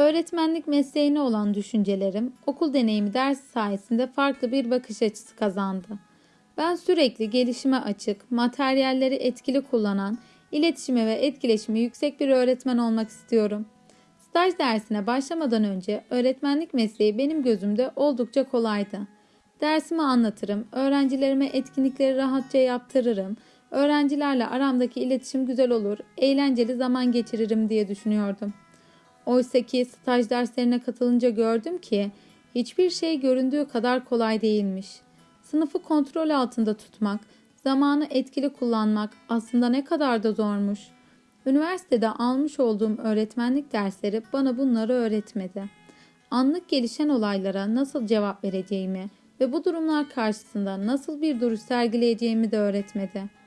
Öğretmenlik mesleğine olan düşüncelerim okul deneyimi dersi sayesinde farklı bir bakış açısı kazandı. Ben sürekli gelişime açık, materyalleri etkili kullanan, iletişimi ve etkileşimi yüksek bir öğretmen olmak istiyorum. Staj dersine başlamadan önce öğretmenlik mesleği benim gözümde oldukça kolaydı. Dersimi anlatırım, öğrencilerime etkinlikleri rahatça yaptırırım, öğrencilerle aramdaki iletişim güzel olur, eğlenceli zaman geçiririm diye düşünüyordum. Oysa ki staj derslerine katılınca gördüm ki hiçbir şey göründüğü kadar kolay değilmiş. Sınıfı kontrol altında tutmak, zamanı etkili kullanmak aslında ne kadar da zormuş. Üniversitede almış olduğum öğretmenlik dersleri bana bunları öğretmedi. Anlık gelişen olaylara nasıl cevap vereceğimi ve bu durumlar karşısında nasıl bir duruş sergileyeceğimi de öğretmedi.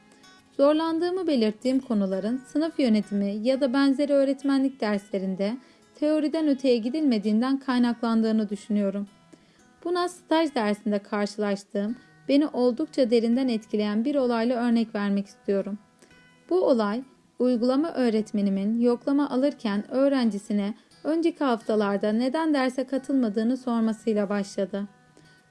Zorlandığımı belirttiğim konuların sınıf yönetimi ya da benzeri öğretmenlik derslerinde teoriden öteye gidilmediğinden kaynaklandığını düşünüyorum. Buna staj dersinde karşılaştığım, beni oldukça derinden etkileyen bir olayla örnek vermek istiyorum. Bu olay, uygulama öğretmenimin yoklama alırken öğrencisine önceki haftalarda neden derse katılmadığını sormasıyla başladı.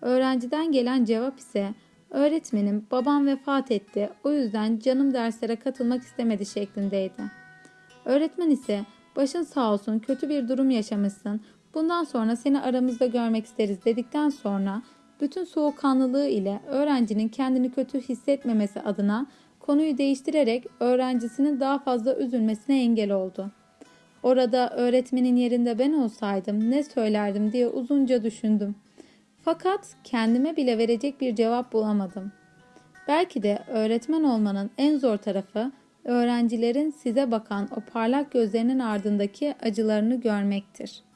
Öğrenciden gelen cevap ise öğretmenim babam vefat etti o yüzden canım derslere katılmak istemedi şeklindeydi. Öğretmen ise başın sağ olsun kötü bir durum yaşamışsın bundan sonra seni aramızda görmek isteriz dedikten sonra bütün soğukkanlılığı ile öğrencinin kendini kötü hissetmemesi adına konuyu değiştirerek öğrencisinin daha fazla üzülmesine engel oldu. Orada öğretmenin yerinde ben olsaydım ne söylerdim diye uzunca düşündüm. Fakat kendime bile verecek bir cevap bulamadım. Belki de öğretmen olmanın en zor tarafı öğrencilerin size bakan o parlak gözlerinin ardındaki acılarını görmektir.''